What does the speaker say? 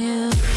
Yeah.